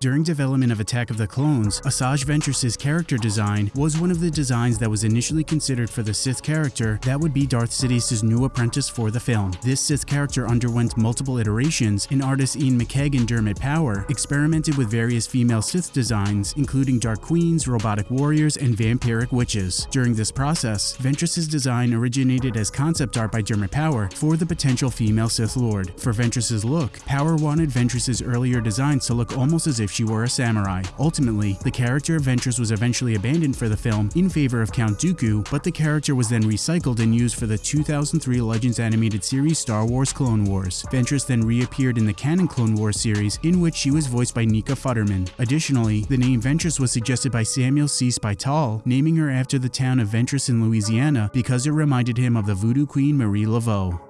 During development of Attack of the Clones, Asajj Ventress's character design was one of the designs that was initially considered for the Sith character that would be Darth Sidious's new apprentice for the film. This Sith character underwent multiple iterations, and artist Iain McCaig and Dermot Power experimented with various female Sith designs, including Dark Queens, Robotic Warriors, and Vampiric Witches. During this process, Ventress's design originated as concept art by Dermot Power for the potential female Sith Lord. For Ventress's look, Power wanted Ventress's earlier designs to look almost as if she were a samurai. Ultimately, the character of Ventress was eventually abandoned for the film in favor of Count Dooku, but the character was then recycled and used for the 2003 Legends animated series Star Wars Clone Wars. Ventress then reappeared in the canon Clone Wars series, in which she was voiced by Nika Futterman. Additionally, the name Ventress was suggested by Samuel C. Spital, naming her after the town of Ventress in Louisiana because it reminded him of the voodoo queen Marie Laveau.